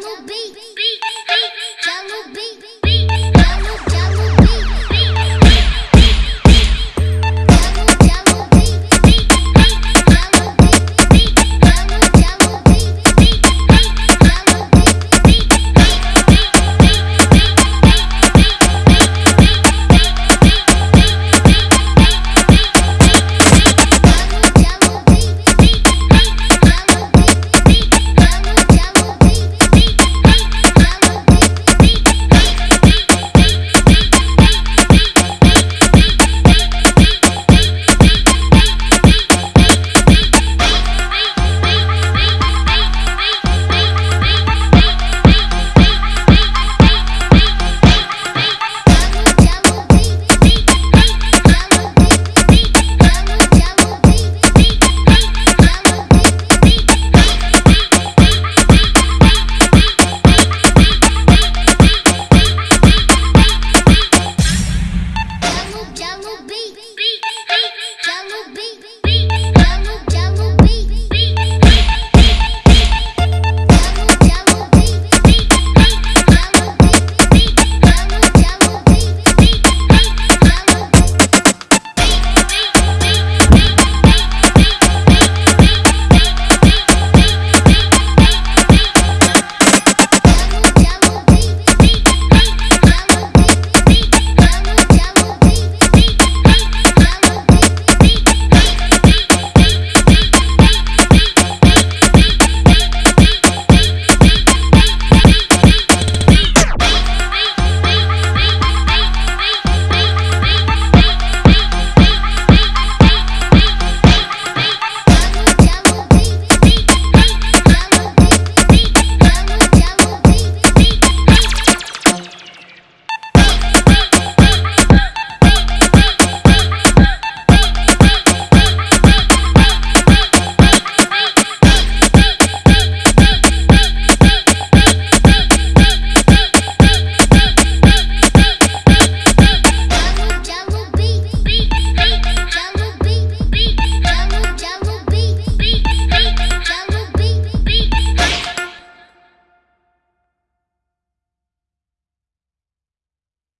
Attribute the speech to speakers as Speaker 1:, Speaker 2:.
Speaker 1: Yellow Beats.